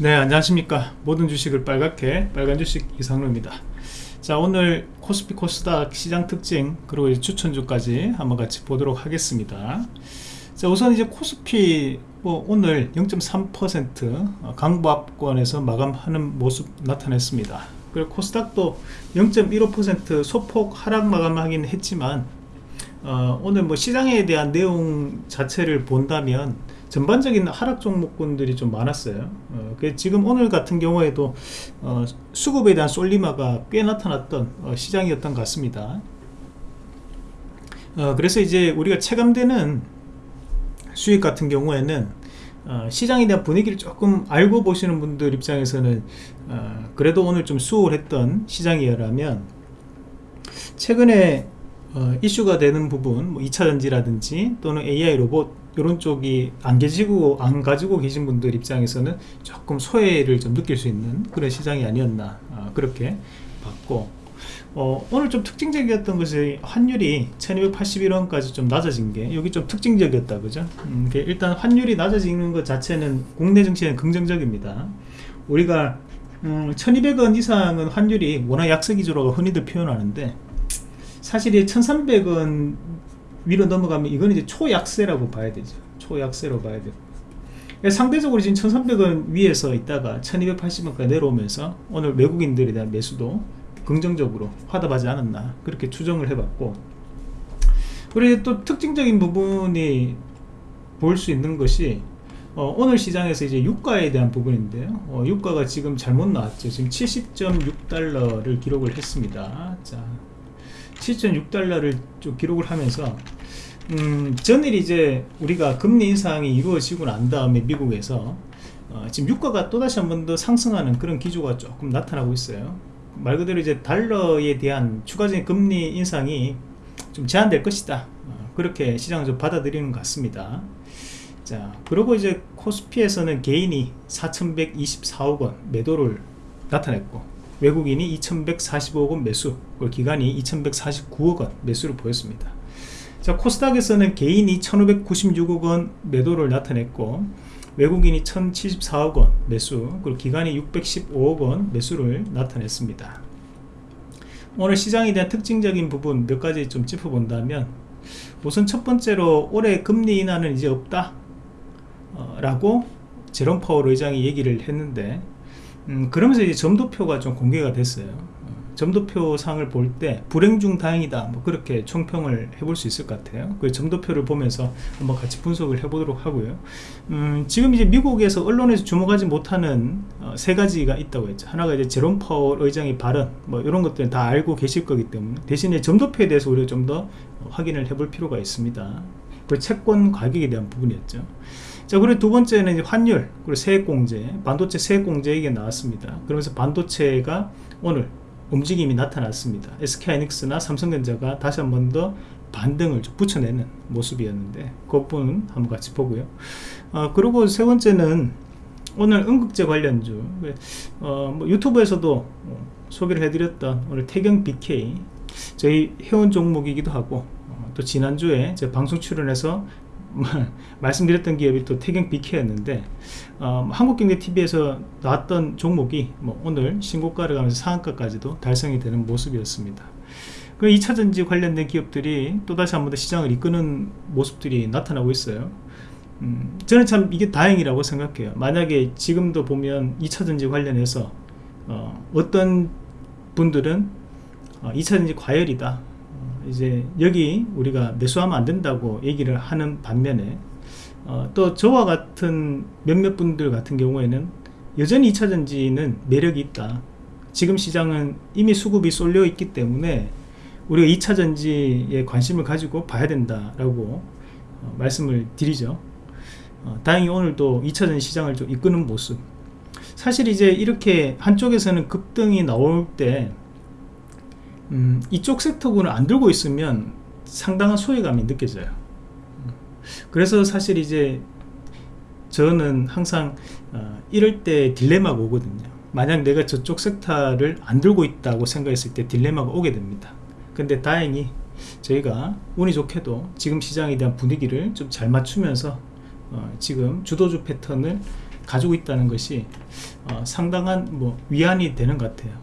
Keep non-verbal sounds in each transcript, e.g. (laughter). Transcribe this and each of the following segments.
네 안녕하십니까. 모든 주식을 빨갛게 빨간 주식 이상로입니다. 자 오늘 코스피 코스닥 시장 특징 그리고 추천주까지 한번 같이 보도록 하겠습니다. 자 우선 이제 코스피 뭐 오늘 0.3% 강보합권에서 마감하는 모습 나타냈습니다. 그리고 코스닥도 0.15% 소폭 하락 마감하긴 했지만 어, 오늘 뭐 시장에 대한 내용 자체를 본다면 전반적인 하락 종목군들이 좀 많았어요. 어, 지금 오늘 같은 경우에도 어, 수급에 대한 솔리마가 꽤 나타났던 어, 시장이었던 것 같습니다. 어, 그래서 이제 우리가 체감되는 수익 같은 경우에는 어, 시장에 대한 분위기를 조금 알고 보시는 분들 입장에서는 어, 그래도 오늘 좀 수월했던 시장이라면 최근에 이슈가 되는 부분 뭐 2차전지라든지 또는 AI 로봇 이런 쪽이 안 계시고 안 가지고 계신 분들 입장에서는 조금 소외를 좀 느낄 수 있는 그런 시장이 아니었나 아, 그렇게 봤고. 어, 오늘 좀 특징적이었던 것이 환율이 1281원까지 좀 낮아진 게 여기 좀 특징적이었다 그죠? 음, 일단 환율이 낮아지는 것 자체는 국내 정치에는 긍정적입니다. 우리가 음, 1200원 이상은 환율이 워낙 약세 기조라고 흔히들 표현하는데 사실 이 1300원 위로 넘어가면 이건 이제 초약세라고 봐야 되죠. 초약세로 봐야 그러니까 상대적으로 지금 1300원 위에서 있다가 1280원까지 내려오면서 오늘 외국인들에 대한 매수도 긍정적으로 화답하지 않았나 그렇게 추정을 해봤고. 그리고 또 특징적인 부분이 볼 수 있는 것이 어, 오늘 시장에서 이제 유가에 대한 부분인데요. 어, 유가가 지금 잘못 나왔죠. 지금 70.6달러를 기록을 했습니다. 자 7.6달러를 좀 기록을 하면서 음, 전일 이제 우리가 금리 인상이 이루어지고 난 다음에 미국에서 어, 지금 유가가 또다시 한 번 더 상승하는 그런 기조가 조금 나타나고 있어요. 말 그대로 이제 달러에 대한 추가적인 금리 인상이 좀 제한될 것이다. 어, 그렇게 시장을 좀 받아들이는 것 같습니다. 자 그리고 이제 코스피에서는 개인이 4124억 원 매도를 나타냈고 외국인이 2145억 원 매수 그리고 기관이 2149억 원 매수를 보였습니다. 자 코스닥에서는 개인이 1596억 원 매도를 나타냈고 외국인이 1074억 원 매수 그리고 기관이 615억 원 매수를 나타냈습니다. 오늘 시장에 대한 특징적인 부분 몇 가지 좀 짚어본다면 우선 첫 번째로 올해 금리 인하는 이제 없다 어, 라고 제롬 파월 의장이 얘기를 했는데 음, 그러면서 이제 점도표가 좀 공개가 됐어요. 점도표 상을 볼 때 불행 중 다행이다. 뭐 그렇게 총평을 해볼 수 있을 것 같아요. 그 점도표를 보면서 한번 같이 분석을 해보도록 하고요. 음, 지금 이제 미국에서 언론에서 주목하지 못하는 어, 세 가지가 있다고 했죠. 하나가 이제 제롬 파월 의장의 발언 뭐 이런 것들은 다 알고 계실 거기 때문에 대신에 점도표에 대해서 우리가 좀 더 확인을 해볼 필요가 있습니다. 그 채권 가격에 대한 부분이었죠 자 그리고 두 번째는 환율 그리고 세액공제 반도체 세액공제 얘기가 나왔습니다. 그러면서 반도체가 오늘 움직임이 나타났습니다. SK하이닉스나 삼성전자가 다시 한 번 더 반등을 좀 붙여내는 모습이었는데 그 부분 한번 같이 보고요. 어, 그리고 세 번째는 오늘 응급제 관련주. 어, 뭐 유튜브에서도 소개를 해드렸던 오늘 태경 BK 저희 회원 종목이기도 하고 어, 또 지난주에 제 방송 출연해서 (laughs) 말씀드렸던 기업이 또 태경 BK였는데 어, 한국경제TV에서 나왔던 종목이 뭐 오늘 신고가를 가면서 상한가까지도 달성이 되는 모습이었습니다. 그 2차전지 관련된 기업들이 또다시 한 번 더 시장을 이끄는 모습들이 나타나고 있어요. 음, 저는 참 이게 다행이라고 생각해요. 만약에 지금도 보면 2차전지 관련해서 어, 떤 분들은 어, 2차전지 과열이다 이제 여기 우리가 매수하면 안 된다고 얘기를 하는 반면에 어, 또 저와 같은 몇몇 분들 같은 경우에는 여전히 2차전지는 매력이 있다. 지금 시장은 이미 수급이 쏠려 있기 때문에 우리가 2차전지에 관심을 가지고 봐야 된다라고 어, 말씀을 드리죠. 어, 다행히 오늘도 2차전지 시장을 좀 이끄는 모습. 사실 이제 이렇게 한쪽에서는 급등이 나올 때 음, 이쪽 섹터군을 안 들고 있으면 상당한 소외감이 느껴져요. 그래서 사실 이제 저는 항상 어, 이럴 때 딜레마가 오거든요. 만약 내가 저쪽 섹터를 안 들고 있다고 생각했을 때 딜레마가 오게 됩니다. 근데 다행히 저희가 운이 좋게도 지금 시장에 대한 분위기를 좀 잘 맞추면서 어, 지금 주도주 패턴을 가지고 있다는 것이 어, 상당한 뭐 위안이 되는 것 같아요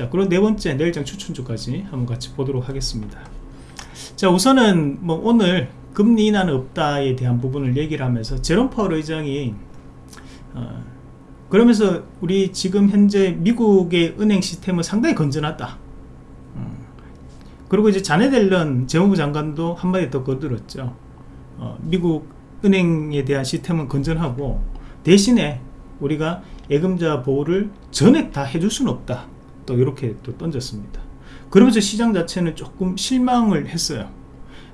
자 그리고 네 번째 내일장 추천주까지 한번 같이 보도록 하겠습니다. 자 우선은 뭐 오늘 금리 인하는 없다에 대한 부분을 얘기를 하면서 제롬 파월 의장이 어, 그러면서 우리 지금 현재 미국의 은행 시스템은 상당히 건전하다. 어, 그리고 이제 자네 델런 재무부 장관도 한마디 더 거들었죠. 어, 미국 은행에 대한 시스템은 건전하고 대신에 우리가 예금자 보호를 전액 다 해줄 수는 없다 또 이렇게 또 던졌습니다. 그러면서 시장 자체는 조금 실망을 했어요.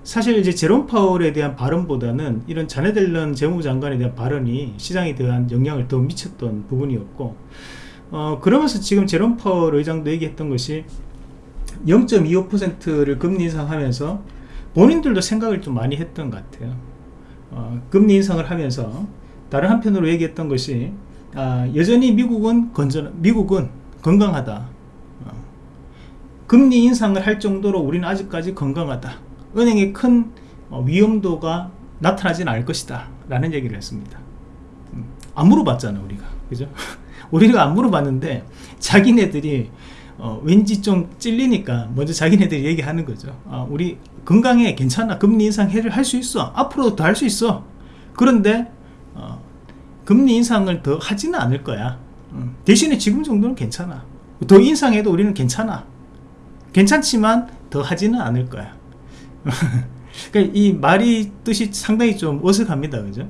사실 이제 제롬 파월에 대한 발언보다는 이런 자네 델런 재무부 장관에 대한 발언이 시장에 대한 영향을 더 미쳤던 부분이었고 어, 그러면서 지금 제롬 파월 의장도 얘기했던 것이 0.25%를 금리 인상하면서 본인들도 생각을 좀 많이 했던 것 같아요. 어, 금리 인상을 하면서 다른 한편으로 얘기했던 것이 아, 여전히 미국은 건전 미국은 건강하다. 어, 금리 인상을 할 정도로 우리는 아직까지 건강하다. 은행의 큰 어, 위험도가 나타나지는 않을 것이다. 라는 얘기를 했습니다. 음, 안 물어봤잖아 우리가. 그죠? (laughs) 우리가 안 물어봤는데 자기네들이 어, 왠지 좀 찔리니까 먼저 자기네들이 얘기하는 거죠. 아, 우리 건강해 괜찮아. 금리 인상 해를 할 수 있어. 앞으로도 더 할 수 있어. 그런데 어, 금리 인상을 더 하지는 않을 거야. 음, 대신에 지금 정도는 괜찮아. 더 인상해도 우리는 괜찮아 괜찮지만 더 하지는 않을 거야. (laughs) 그러니까 이 말이 뜻이 상당히 좀 어색합니다. 그죠?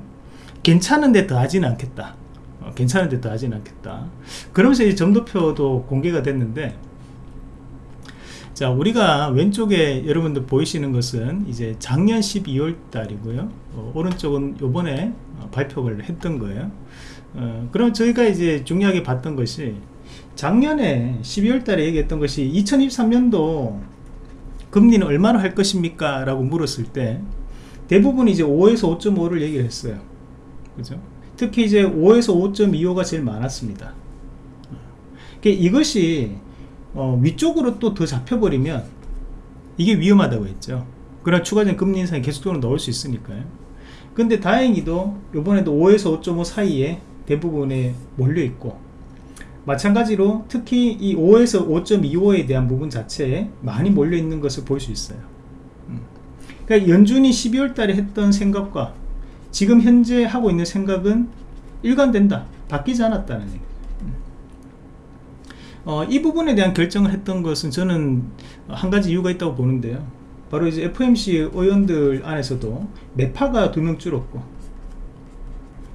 괜찮은데 더 하지는 않겠다. 어, 괜찮은데 더 하지는 않겠다. 그러면서 이 점도표도 공개가 됐는데 자 우리가 왼쪽에 여러분들 보이시는 것은 이제 작년 12월 달이고요. 어, 오른쪽은 요번에 어, 발표를 했던 거예요. 어, 그럼 저희가 이제 중요하게 봤던 것이 작년에 12월 달에 얘기했던 것이 2023년도 금리는 얼마나 할 것입니까? 라고 물었을 때 대부분 이제 5에서 5.5를 얘기를 했어요. 그죠? 특히 이제 5에서 5.25가 제일 많았습니다. 그러니까 이것이 어, 위쪽으로 또 더 잡혀버리면 이게 위험하다고 했죠. 그럼 추가적인 금리 인상이 계속적으로 넣을 수 있으니까요. 근데 다행히도 이번에도 5에서 5.5 사이에 대부분에 몰려있고 마찬가지로 특히 이 5에서 5.25에 대한 부분 자체에 많이 몰려 있는 것을 볼 수 있어요. 음. 그러니까 연준이 12월 달에 했던 생각과 지금 현재 하고 있는 생각은 일관된다. 바뀌지 않았다는 얘기. 음. 어, 이 부분에 대한 결정을 했던 것은 저는 한 가지 이유가 있다고 보는데요. 바로 이제 FMC 의원들 안에서도 매파가 두 명 줄었고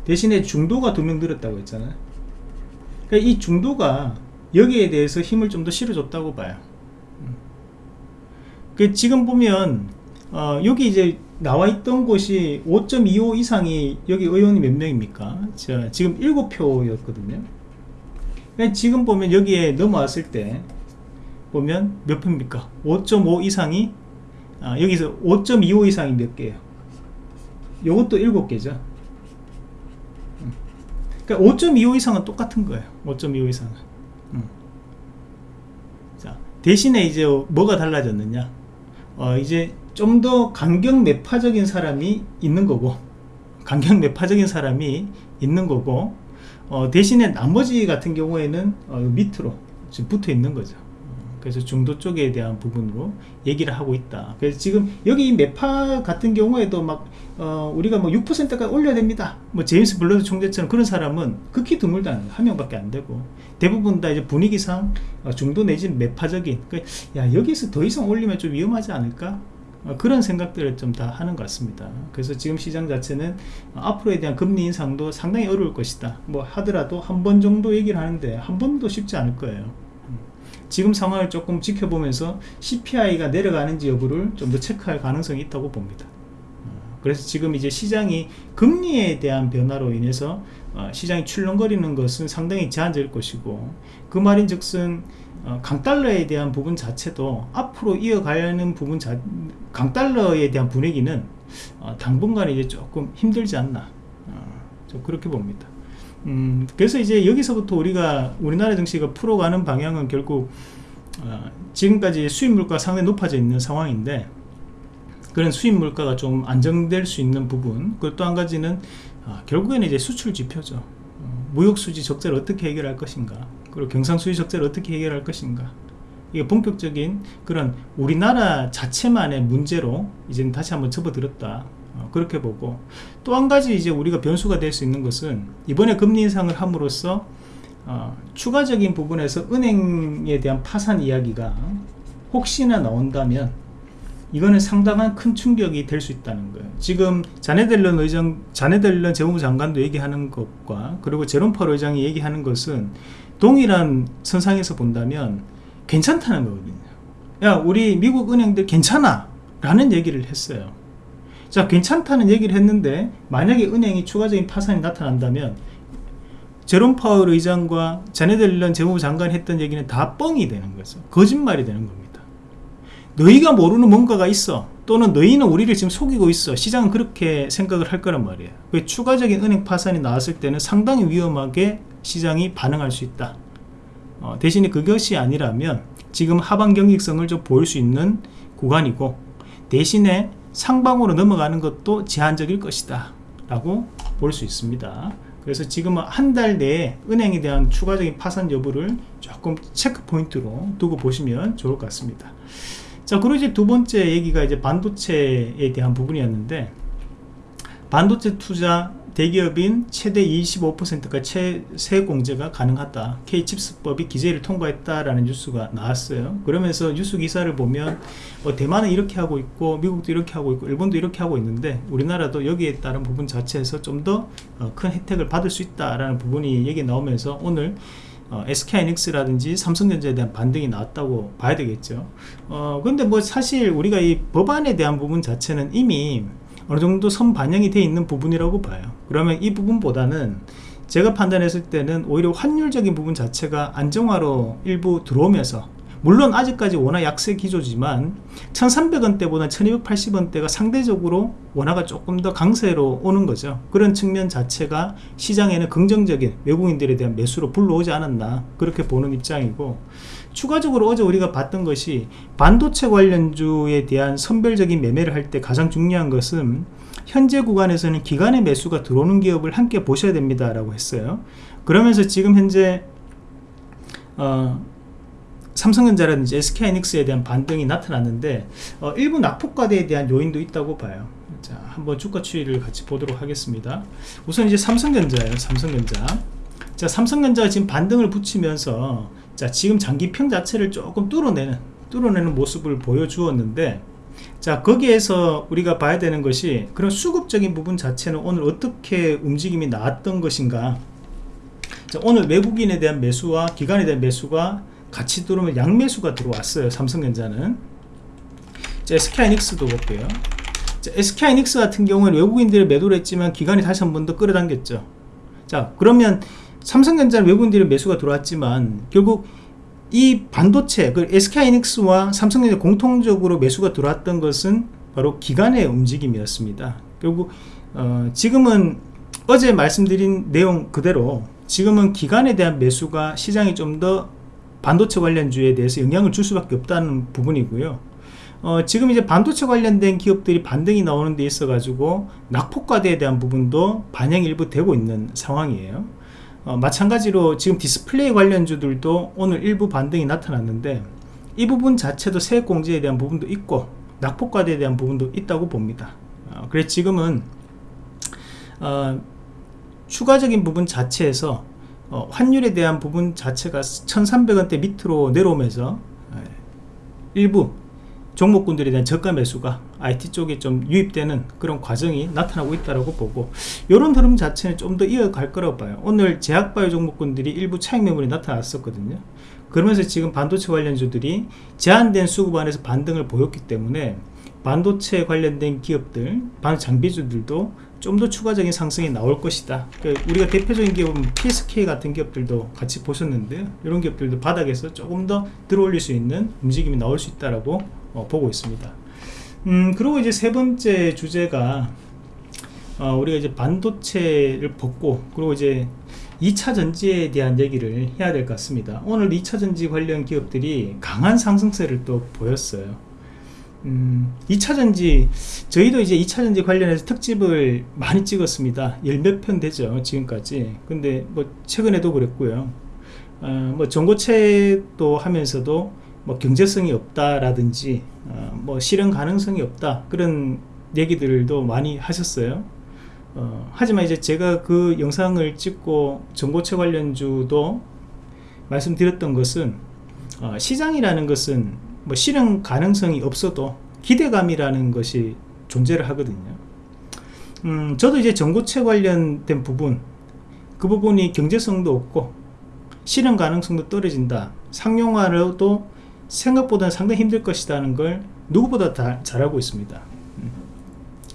대신에 중도가 두 명 늘었다고 했잖아요 그러니까 이 중도가 여기에 대해서 힘을 좀 더 실어줬다고 봐요. 음. 그 지금 보면 어, 여기 이제 나와 있던 곳이 5.25 이상이 여기 의원이 몇 명입니까? 자, 지금 7표 였거든요. 그러니까 지금 보면 여기에 넘어왔을 때 보면 몇 표입니까? 5.5 이상이 아, 여기서 5.25 이상이 몇 개예요? 요것도 7개죠 그러니까 5.25 이상은 똑같은 거예요. 5.25 이상은. 음. 자 대신에 이제 뭐가 달라졌느냐? 어, 이제 좀 더 강경 매파적인 사람이 있는 거고 강경 매파적인 사람이 있는 거고 어, 대신에 나머지 같은 경우에는 어, 밑으로 붙어 있는 거죠 그래서 중도 쪽에 대한 부분으로 얘기를 하고 있다. 그래서 지금 여기 매파 같은 경우에도 막 어, 우리가 뭐 6%까지 올려야 됩니다. 뭐 제임스 블러드 총재처럼 그런 사람은 극히 드물다. 한 명밖에 안 되고. 대부분 다 이제 분위기상 어, 중도 내지는 매파적인. 그러니까 야 여기서 더 이상 올리면 좀 위험하지 않을까? 어, 그런 생각들을 좀 다 하는 것 같습니다. 그래서 지금 시장 자체는 앞으로에 대한 금리 인상도 상당히 어려울 것이다. 뭐 하더라도 한 번 정도 얘기를 하는데 한 번도 쉽지 않을 거예요 지금 상황을 조금 지켜보면서 CPI가 내려가는지 여부를 좀 더 체크할 가능성이 있다고 봅니다. 어, 그래서 지금 이제 시장이 금리에 대한 변화로 인해서 어, 시장이 출렁거리는 것은 상당히 제한적일 것이고 그 말인 즉슨 어, 강달러에 대한 부분 자체도 앞으로 이어가는 부분 자, 강달러에 대한 분위기는 당분간 이제 조금 힘들지 않나 좀 그렇게 봅니다 음, 그래서 이제 여기서부터 우리가 우리나라 증시가 풀어가는 방향은 결국 어, 지금까지 수입 물가 상당히 높아져 있는 상황인데 그런 수입 물가가 좀 안정될 수 있는 부분 그리고 또 한 가지는 어, 결국에는 이제 수출 지표죠. 어, 무역수지 적자를 어떻게 해결할 것인가 그리고 경상수지 적자를 어떻게 해결할 것인가. 이게 본격적인 그런 우리나라 자체만의 문제로 이제 다시 한번 접어들었다. 어, 그렇게 보고 또 한 가지 이제 우리가 변수가 될 수 있는 것은 이번에 금리 인상을 함으로써 어, 추가적인 부분에서 은행에 대한 파산 이야기가 혹시나 나온다면 이거는 상당한 큰 충격이 될 수 있다는 거예요. 지금 자네델런 의장, 자네델런 재무부 장관도 얘기하는 것과 그리고 제롬펄 의장이 얘기하는 것은 동일한 선상에서 본다면 괜찮다는 거거든요. 야, 우리 미국 은행들 괜찮아. 라는 얘기를 했어요. 자, 괜찮다는 얘기를 했는데 만약에 은행이 추가적인 파산이 나타난다면 제롬 파월 의장과 자네델런 재무부 장관이 했던 얘기는 다 뻥이 되는 거죠. 거짓말이 되는 겁니다. 너희가 모르는 뭔가가 있어 또는 너희는 우리를 지금 속이고 있어 시장은 그렇게 생각을 할 거란 말이에요 그 추가적인 은행 파산이 나왔을 때는 상당히 위험하게 시장이 반응할 수 있다 어, 대신에 그것이 아니라면 지금 하반 경직성을 좀 보일 수 있는 구간이고 대신에 상방으로 넘어가는 것도 제한적일 것이다 라고 볼 수 있습니다. 그래서 지금은 한 달 내에 은행에 대한 추가적인 파산 여부를 조금 체크 포인트로 두고 보시면 좋을 것 같습니다. 자 그리고 이제 두 번째 얘기가 이제 반도체에 대한 부분이었는데 반도체 투자 대기업인 최대 25%가 최세 공제가 가능하다. K칩스법이 기재를 통과했다라는 뉴스가 나왔어요. 그러면서 뉴스 기사를 보면 어, 대만은 이렇게 하고 있고 미국도 이렇게 하고 있고 일본도 이렇게 하고 있는데 우리나라도 여기에 따른 부분 자체에서 좀 더큰 어, 혜택을 받을 수 있다라는 부분이 얘기 나오면서 오늘 어, SK이닉스라든지 삼성전자에 대한 반등이 나왔다고 봐야 되겠죠. 어, 근데 뭐 사실 우리가 이 법안에 대한 부분 자체는 이미 어느 정도 선 반영이 되어 있는 부분이라고 봐요. 그러면 이 부분보다는 제가 판단했을 때는 오히려 환율적인 부분 자체가 안정화로 일부 들어오면서 물론 아직까지 원화 약세 기조지만 1300원대보다 1280원대가 상대적으로 원화가 조금 더 강세로 오는 거죠. 그런 측면 자체가 시장에는 긍정적인 외국인들에 대한 매수로 불러오지 않았나 그렇게 보는 입장이고 추가적으로 어제 우리가 봤던 것이 반도체 관련주에 대한 선별적인 매매를 할 때 가장 중요한 것은 현재 구간에서는 기간의 매수가 들어오는 기업을 함께 보셔야 됩니다 라고 했어요. 그러면서 지금 현재 어, 삼성전자라든지 SK하이닉스에 대한 반등이 나타났는데 어, 일부 낙폭과대에 대한 요인도 있다고 봐요. 자 한번 주가 추이를 같이 보도록 하겠습니다. 우선 이제 삼성전자예요 삼성전자 자 삼성전자가 지금 반등을 붙이면서 자 지금 장기평 자체를 조금 뚫어내는 뚫어내는 모습을 보여주었는데 자 거기에서 우리가 봐야 되는 것이 그런 수급적인 부분 자체는 오늘 어떻게 움직임이 나왔던 것인가? 자, 오늘 외국인에 대한 매수와 기관에 대한 매수가 같이 들어오면 양매수가 들어왔어요 삼성전자는. 자 SK하이닉스도 볼게요. 자, SK하이닉스 같은 경우는 외국인들이 매도를 했지만 기관이 다시 한 번 더 끌어당겼죠. 자 그러면 삼성전자는 외국인들이 매수가 들어왔지만 결국 이 반도체 그 SK하이닉스와 삼성전자 공통적으로 매수가 들어왔던 것은 바로 기관의 움직임이었습니다. 결국 어, 지금은 어제 말씀드린 내용 그대로 지금은 기관에 대한 매수가 시장이 좀 더 반도체 관련주에 대해서 영향을 줄 수밖에 없다는 부분이고요. 어, 지금 이제 반도체 관련된 기업들이 반등이 나오는 데 있어 가지고 낙폭과대에 대한 부분도 반영이 일부 되고 있는 상황이에요 어, 마찬가지로 지금 디스플레이 관련주들도 오늘 일부 반등이 나타났는데 이 부분 자체도 세액 공제에 대한 부분도 있고 낙폭과대에 대한 부분도 있다고 봅니다. 어, 그래서 지금은 어, 추가적인 부분 자체에서 어, 환율에 대한 부분 자체가 1300원대 밑으로 내려오면서 예, 일부 종목군들에 대한 저가 매수가 IT 쪽에 좀 유입되는 그런 과정이 나타나고 있다고 보고 이런 흐름 자체는 좀 더 이어갈 거라고 봐요. 오늘 제약바이오 종목군들이 일부 차익 매물이 나타났었거든요. 그러면서 지금 반도체 관련주들이 제한된 수급 안에서 반등을 보였기 때문에 반도체 관련된 기업들 반 장비주들도 좀 더 추가적인 상승이 나올 것이다. 그러니까 우리가 대표적인 기업은 PSK 같은 기업들도 같이 보셨는데요 이런 기업들도 바닥에서 조금 더 들어올릴 수 있는 움직임이 나올 수 있다라고 어, 보고 있습니다. 음 그리고 이제 세 번째 주제가 어, 우리가 이제 반도체를 벗고 그리고 이제 2차 전지에 대한 얘기를 해야 될 것 같습니다. 오늘 2차 전지 관련 기업들이 강한 상승세를 또 보였어요. 음, 2차 전지 저희도 이제 2차 전지 관련해서 특집을 많이 찍었습니다. 열몇 편 되죠 지금까지. 근데 뭐 최근에도 그랬고요. 어, 뭐 전고체도 하면서도 뭐 경제성이 없다라든지 어, 뭐 실현 가능성이 없다 그런 얘기들도 많이 하셨어요. 어, 하지만 이제 제가 그 영상을 찍고 전고체 관련주도 말씀드렸던 것은 어, 시장이라는 것은 뭐 실현 가능성이 없어도 기대감이라는 것이 존재를 하거든요. 음, 저도 이제 전고체 관련된 부분 그 부분이 경제성도 없고 실현 가능성도 떨어진다 상용화로도 생각보다는 상당히 힘들 것이라는 걸 누구보다 다 잘 알고 있습니다. 음.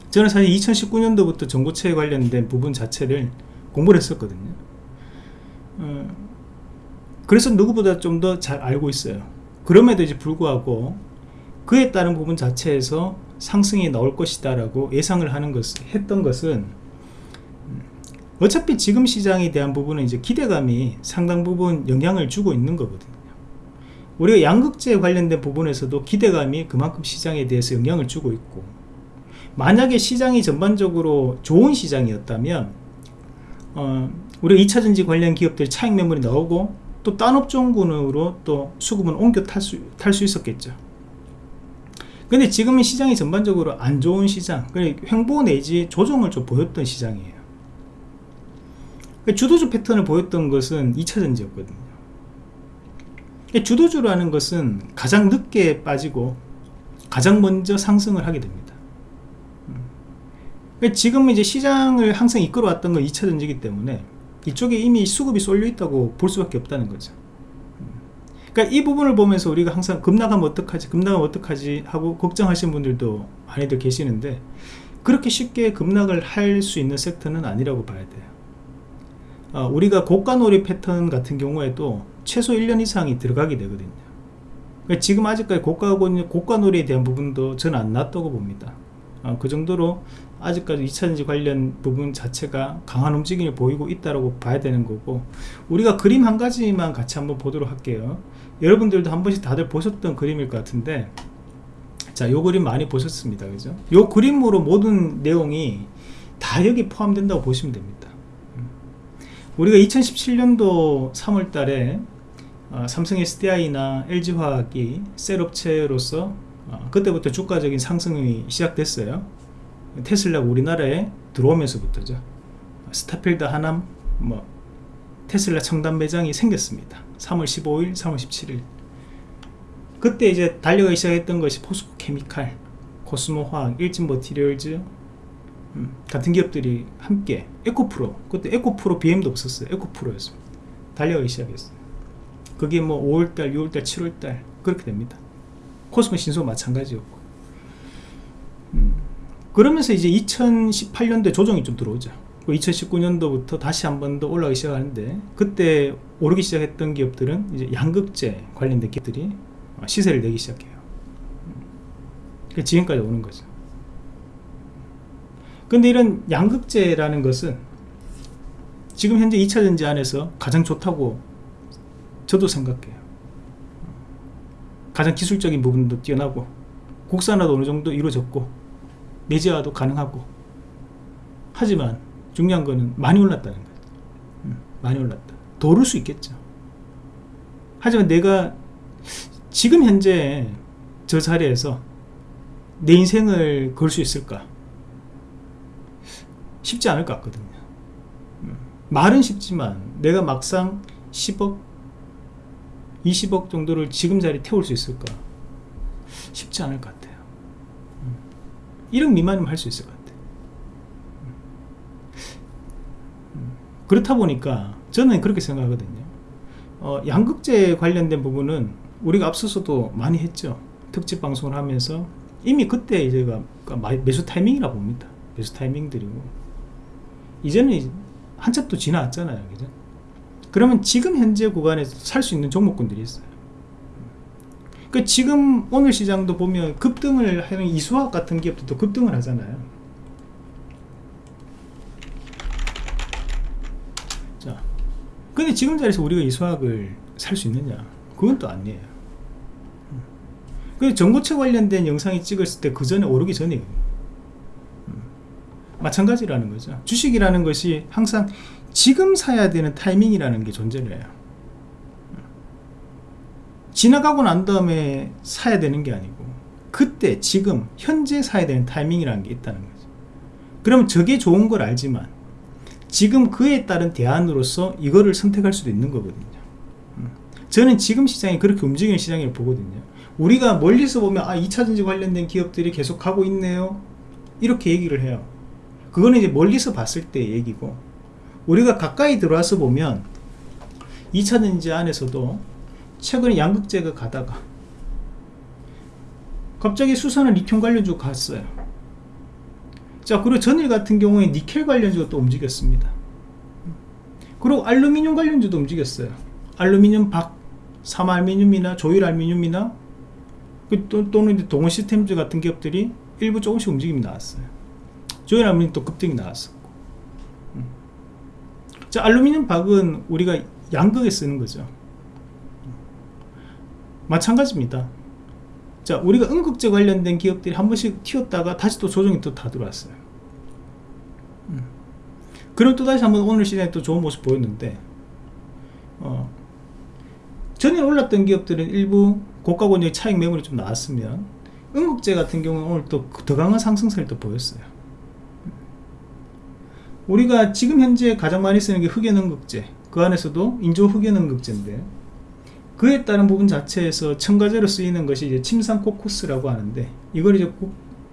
저는 사실 2019년도부터 전고체에 관련된 부분 자체를 공부를 했었거든요. 어, 그래서 누구보다 좀 더 잘 알고 있어요. 그럼에도 이제 불구하고 그에 따른 부분 자체에서 상승이 나올 것이다 라고 예상을 하는 것을 했던 것은 음, 어차피 지금 시장에 대한 부분은 이제 기대감이 상당 부분 영향을 주고 있는 거거든요 우리가 양극재 관련된 부분에서도 기대감이 그만큼 시장에 대해서 영향을 주고 있고 만약에 시장이 전반적으로 좋은 시장이었다면 어, 우리가 2차전지 관련 기업들 차익 매물이 나오고 또 딴 업종군으로 또 수급은 옮겨 탈 수 탈 수 있었겠죠. 근데 지금은 시장이 전반적으로 안 좋은 시장 횡보 내지 조정을 좀 보였던 시장이에요. 주도주 패턴을 보였던 것은 2차전지였거든요 주도주라는 것은 가장 늦게 빠지고 가장 먼저 상승을 하게 됩니다 음. 지금은 이제 시장을 항상 이끌어왔던 건 2차 전지기 때문에 이쪽에 이미 수급이 쏠려 있다고 볼 수밖에 없다는 거죠 음. 그러니까 이 부분을 보면서 우리가 항상 급락하면 어떡하지 급락하면 어떡하지 하고 걱정하시는 분들도 많이들 계시는데 그렇게 쉽게 급락을 할 수 있는 섹터는 아니라고 봐야 돼요 어, 우리가 고가 놀이 패턴 같은 경우에도 최소 1년 이상이 들어가게 되거든요 그러니까 지금 아직까지 고가, 고가놀이에 대한 부분도 저는 안 났다고 봅니다 어, 그 정도로 아직까지 2차전지 관련 부분 자체가 강한 움직임을 보이고 있다고 봐야 되는 거고 우리가 그림 한 가지만 같이 한번 보도록 할게요 여러분들도 한 번씩 다들 보셨던 그림일 것 같은데 자, 요 그림 많이 보셨습니다. 그죠? 요 그림으로 모든 내용이 다 여기 포함된다고 보시면 됩니다. 우리가 2017년도 3월 달에 어, 삼성 SDI나 LG화학이 셀업체로서 어, 그때부터 주가적인 상승이 시작됐어요. 테슬라가 우리나라에 들어오면서부터죠. 스타필드 하남 뭐 테슬라 청담 매장이 생겼습니다. 3월 15일 3월 17일. 그때 이제 달려가기 시작했던 것이 포스코 케미칼 코스모화학 일진 머티리얼즈 음, 같은 기업들이 함께 에코프로 그때 에코프로 BM도 없었어요. 에코프로였습니다. 달려가기 시작했어요 그게 뭐 5월달 6월달 7월달 그렇게 됩니다. 코스모 신소 마찬가지였고. 음, 그러면서 이제 2018년도에 조정이 좀 들어오죠. 2019년도부터 다시 한 번 더 올라가기 시작하는데 그때 오르기 시작했던 기업들은 이제 양극재 관련된 기업들이 시세를 내기 시작해요. 음, 지금까지 오는 거죠. 근데 이런 양극재라는 것은 지금 현재 2차전지 안에서 가장 좋다고 저도 생각해요. 가장 기술적인 부분도 뛰어나고 국산화도 어느 정도 이루어졌고 내재화도 가능하고. 하지만 중요한 거는 많이 올랐다는 거예요. 음, 많이 올랐다. 더 오를 수 있겠죠. 하지만 내가 지금 현재 저 자리에서 내 인생을 걸 수 있을까? 쉽지 않을 것 같거든요. 음, 말은 쉽지만 내가 막상 10억 20억 정도를 지금 자리 태울 수 있을까? 쉽지 않을 것 같아요. 1억 음, 미만이면 할 수 있을 것 같아요. 음, 그렇다 보니까 저는 그렇게 생각하거든요. 어, 양극재 관련된 부분은 우리가 앞서서도 많이 했죠. 특집 방송을 하면서 이미 그때 제가 매수 타이밍이라 봅니다. 매수 타이밍들이고. 이제는 한참 또 지나왔잖아요. 그죠? 그러면 지금 현재 구간에서 살 수 있는 종목군들이 있어요. 그 지금 오늘 시장도 보면 급등을 하는 이수학 같은 기업들도 급등을 하잖아요. 자 근데 지금 자리에서 우리가 이수학을 살 수 있느냐? 그건 또 아니에요. 그 전고체 관련된 영상이 찍었을 때 그 전에 오르기 전이에요 음. 마찬가지라는 거죠. 주식이라는 것이 항상 지금 사야 되는 타이밍이라는 게 존재를 해요. 지나가고 난 다음에 사야 되는 게 아니고 그때 지금 현재 사야 되는 타이밍이라는 게 있다는 거죠. 그러면 저게 좋은 걸 알지만 지금 그에 따른 대안으로서 이거를 선택할 수도 있는 거거든요. 음. 저는 지금 시장이 그렇게 움직이는 시장이라고 보거든요. 우리가 멀리서 보면 아 2차전지 관련된 기업들이 계속 하고 있네요. 이렇게 얘기를 해요. 그거는 이제 멀리서 봤을 때 얘기고 우리가 가까이 들어와서 보면 2차전지 안에서도 최근에 양극재가 가다가 갑자기 수산은 리튬 관련주 갔어요. 자 그리고 전일 같은 경우에 니켈 관련주가 또 움직였습니다. 그리고 알루미늄 관련주도 움직였어요. 알루미늄 박, 삼알미늄이나 조일알미늄이나 그 또, 또는 동원 시스템즈 같은 기업들이 일부 조금씩 움직임이 나왔어요. 조일알미늄 또 급등이 음. 자 알루미늄 박은 우리가 양극에 쓰는 거죠. 마찬가지입니다. 자 우리가 응급제 관련된 기업들이 한 번씩 튀었다가 다시 또 조정이 또 다 들어왔어요. 음. 그럼 또다시 한번 오늘 시장에 또 좋은 모습 보였는데 어, 전에 올랐던 기업들은 일부 고가 권역 차익 매물이 좀 나왔으면 응급제 같은 경우는 오늘 또 더 강한 상승세를 또 보였어요 우리가 지금 현재 가장 많이 쓰는 게 흑연응급제 그 안에서도 인조 흑연응급제인데 그에 따른 부분 자체에서 첨가제로 쓰이는 것이 이제 침상 코쿠스라고 하는데 이걸 이제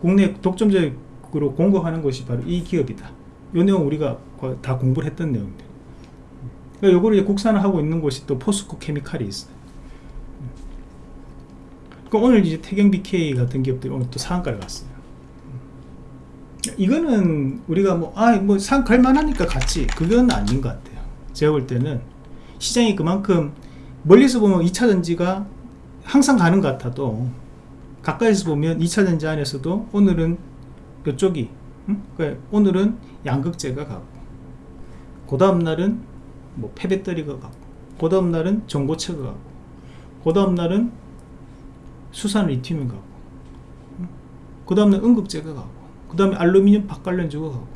국내 독점적으로 공급하는 것이 바로 이 기업이다. 이 내용 우리가 다 공부를 했던 내용들. 그러니까 이거를 이제 국산을 하고 있는 곳이 또 포스코 케미칼이 있어요. 그러니까 오늘 이제 태경 BK 같은 기업들이 오늘 또 상한가를 갔어요. 이거는 우리가 뭐, 아, 뭐, 상, 갈만하니까 같이. 그건 아닌 것 같아요. 제가 볼 때는 시장이 그만큼 멀리서 보면 2차 전지가 항상 가는 것 같아도 가까이서 보면 2차 전지 안에서도 오늘은 이쪽이 응? 그러니까 오늘은 양극재가 가고 그 다음날은 뭐 폐배터리가 가고 그 다음날은 전고체가 가고 그 다음날은 수산 리튬이 가고 그 다음날 응급제가 가고 그 다음에 알루미늄 박관련주가 가고.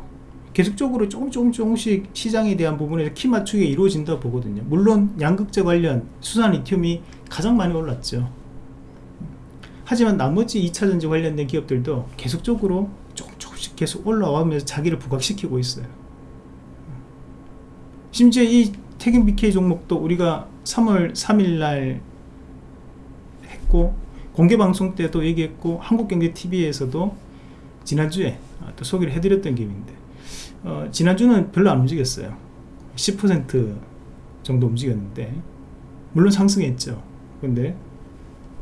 계속적으로 조금 조금 조금씩 시장에 대한 부분에서 키 맞추기가 이루어진다 보거든요. 물론 양극재 관련 수산 리튬이 가장 많이 올랐죠. 하지만 나머지 2차전지 관련된 기업들도 계속적으로 조금 조금씩 계속 올라오면서 자기를 부각시키고 있어요. 심지어 이 태경 BK 종목도 우리가 3월 3일날 했고 공개방송 때도 얘기했고 한국경제TV에서도 지난주에 또 소개를 해드렸던 기업인데 어, 지난주는 별로 안 움직였어요. 10% 정도 움직였는데 물론 상승했죠. 근데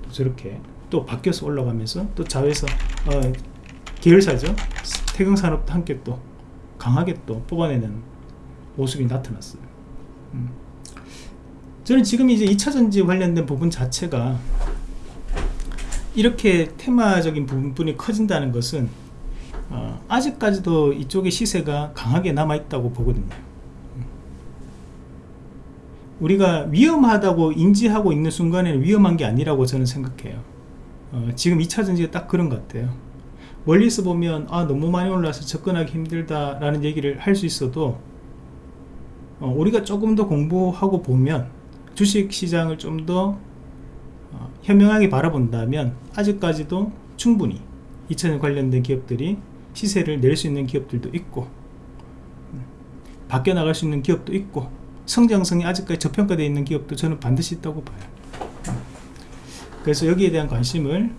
또 저렇게 또 바뀌어서 올라가면서 또 자회사 어, 계열사죠. 태경산업도 함께 또 강하게 또 뽑아내는 모습이 나타났어요. 음. 저는 지금 이제 2차전지 관련된 부분 자체가 이렇게 테마적인 부분이 커진다는 것은 어, 아직까지도 이쪽의 시세가 강하게 남아있다고 보거든요. 우리가 위험하다고 인지하고 있는 순간에는 위험한 게 아니라고 저는 생각해요. 어, 지금 2차전지가 딱 그런 것 같아요. 멀리서 보면 아 너무 많이 올라서 접근하기 힘들다 라는 얘기를 할 수 있어도 어, 우리가 조금 더 공부하고 보면 주식시장을 좀더 어, 현명하게 바라본다면 아직까지도 충분히 2차전 관련된 기업들이 시세를 낼 수 있는 기업들도 있고 바뀌어 나갈 수 있는 기업도 있고 성장성이 아직까지 저평가되어 있는 기업도 저는 반드시 있다고 봐요. 그래서 여기에 대한 관심을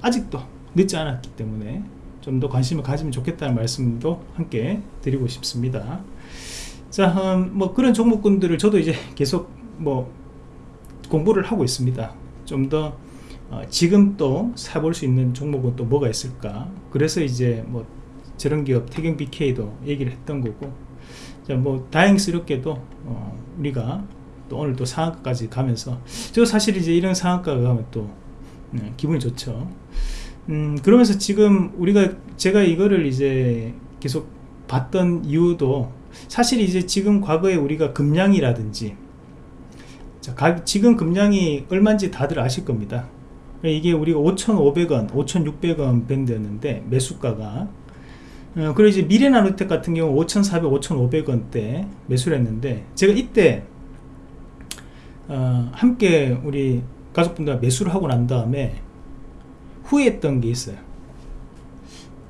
아직도 늦지 않았기 때문에 좀 더 관심을 가지면 좋겠다는 말씀도 함께 드리고 싶습니다. 자, 음, 뭐 그런 종목군들을 저도 이제 계속 뭐 공부를 하고 있습니다. 좀 더 어, 지금 또 사볼 수 있는 종목은 또 뭐가 있을까? 그래서 이제 뭐 저런 기업 태경 BK도 얘기를 했던 거고. 자 뭐 다행스럽게도 어, 우리가 또 오늘 또 상한가까지 가면서 저 사실 이제 이런 상한가가 가면 또 네, 기분이 좋죠. 음 그러면서 지금 우리가 제가 이거를 이제 계속 봤던 이유도 사실 이제 지금 과거에 우리가 금량이라든지 자, 지금 금량이 얼마인지 다들 아실 겁니다 이게 우리가 5,500원, 5,600원 밴드였는데 매수가가 어, 그리고 이제 미래나노텍 같은 경우 5,400, 5,500원대 매수를 했는데 제가 이때 어, 함께 우리 가족분들 매수를 하고 난 다음에 후회했던 게 있어요.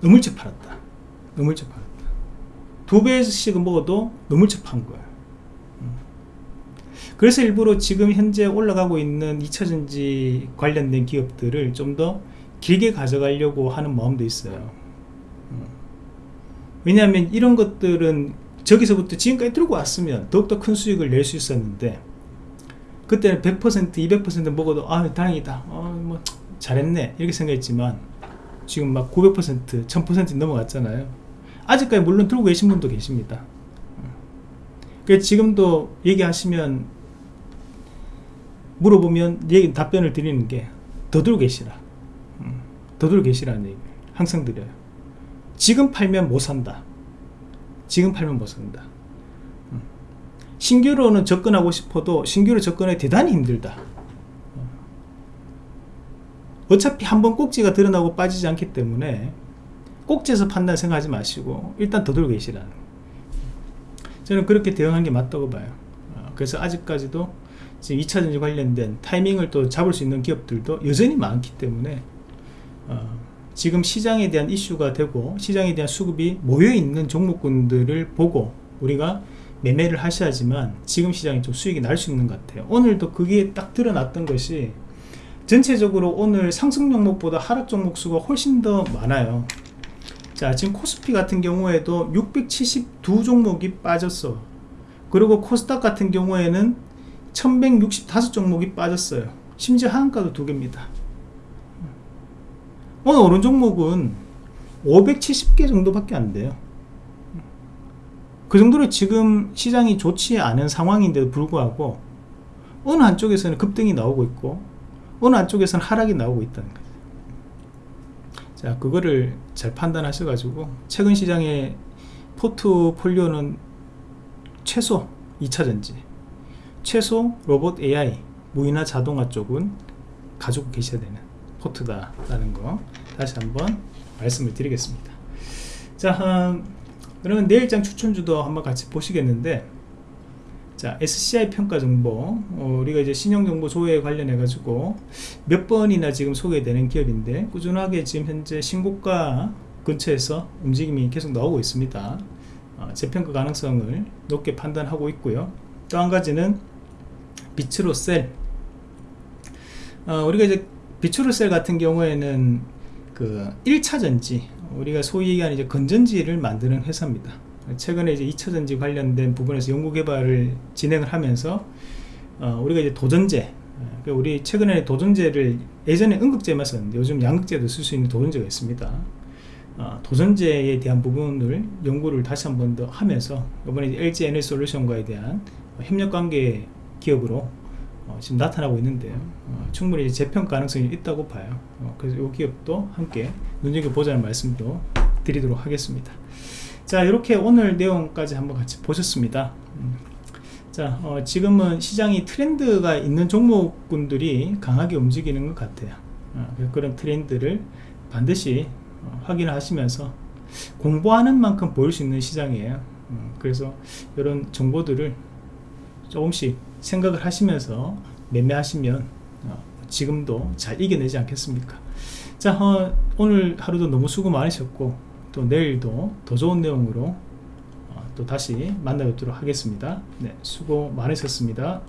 너물째 팔았다. 너물째 팔았다. 두 배씩은 먹어도 너물째 판 거야. 음. 그래서 일부러 지금 현재 올라가고 있는 2차전지 관련된 기업들을 좀 더 길게 가져가려고 하는 마음도 있어요. 음. 왜냐하면 이런 것들은 저기서부터 지금까지 들고 왔으면 더욱더 큰 수익을 낼 수 있었는데 그때는 100% 200% 먹어도 아 다행이다 어, 뭐 잘했네 이렇게 생각했지만 지금 막 900% 1000% 넘어갔잖아요 아직까지 물론 들고 계신 분도 계십니다 그 지금도 얘기하시면 물어보면 얘기 답변을 드리는 게 더 들고 계시라. 음, 더 들고 계시라는 얘기 항상 드려요. 지금 팔면 못 산다. 지금 팔면 못 산다. 음. 신규로는 접근하고 싶어도 신규로 접근하기 대단히 힘들다. 어차피 한번 꼭지가 드러나고 빠지지 않기 때문에 꼭지에서 판단 생각하지 마시고 일단 더 들고 계시라는. 저는 그렇게 대응한 게 맞다고 봐요. 어, 그래서 아직까지도 지금 2차전지 관련된 타이밍을 또 잡을 수 있는 기업들도 여전히 많기 때문에 어, 지금 시장에 대한 이슈가 되고 시장에 대한 수급이 모여있는 종목군들을 보고 우리가 매매를 하셔야지만 지금 시장이 좀 수익이 날 수 있는 것 같아요. 오늘도 그게 딱 드러났던 것이 전체적으로 오늘 상승 종목보다 하락 종목 수가 훨씬 더 많아요. 자 지금 코스피 같은 경우에도 672 종목이 빠졌어. 그리고 코스닥 같은 경우에는 1165 종목이 빠졌어요. 심지어 하한가도 두 개입니다. 오늘 오른 종목은 570개 정도밖에 안 돼요. 그 정도로 지금 시장이 좋지 않은 상황인데도 불구하고 어느 한쪽에서는 급등이 나오고 있고 어느 한쪽에서는 하락이 나오고 있다는 거죠 자 그거를 잘 판단하셔 가지고 최근 시장의 포트폴리오는 최소 2차전지 최소 로봇 AI 무인화 자동화 쪽은 가지고 계셔야 되는 포트다 라는 거 다시 한번 말씀을 드리겠습니다. 자 음, 그러면 내일장 추천주도 한번 같이 보시겠는데 자 SCI 평가 정보 어, 우리가 이제 신용정보 조회에 관련해 가지고 몇 번이나 지금 소개되는 기업인데 꾸준하게 지금 현재 신고가 근처에서 움직임이 계속 나오고 있습니다. 어, 재평가 가능성을 높게 판단하고 있고요. 또 한 가지는 비츠로셀. 어, 우리가 이제 비츠로셀 같은 경우에는 그 1차 전지 우리가 소위 얘기하는 이제 건전지를 만드는 회사입니다. 최근에 이제 2차 전지 관련된 부분에서 연구 개발을 진행을 하면서 어, 우리가 이제 도전제 그러니까 우리 최근에 도전제를 예전에 응급제만 썼는데 요즘 양극제도 쓸 수 있는 도전제가 있습니다. 어, 도전제에 대한 부분을 연구를 다시 한 번 더 하면서 이번에 LG 에너지 솔루션과에 대한 협력 관계 기업으로 어, 지금 나타나고 있는데요 어, 충분히 재평 가능성이 있다고 봐요. 어, 그래서 이 기업도 함께 눈여겨보자는 말씀도 드리도록 하겠습니다. 자 이렇게 오늘 내용까지 한번 같이 보셨습니다. 음. 자 어, 지금은 시장이 트렌드가 있는 종목군들이 강하게 움직이는 것 같아요. 어, 그런 트렌드를 반드시 어, 확인을 하시면서 공부하는 만큼 보일 수 있는 시장이에요. 음, 그래서 이런 정보들을 조금씩 생각을 하시면서 매매하시면 어, 지금도 잘 이겨내지 않겠습니까 자 어, 오늘 하루도 너무 수고 많으셨고 또 내일도 더 좋은 내용으로 어, 또 다시 만나뵙도록 하겠습니다. 네, 수고 많으셨습니다.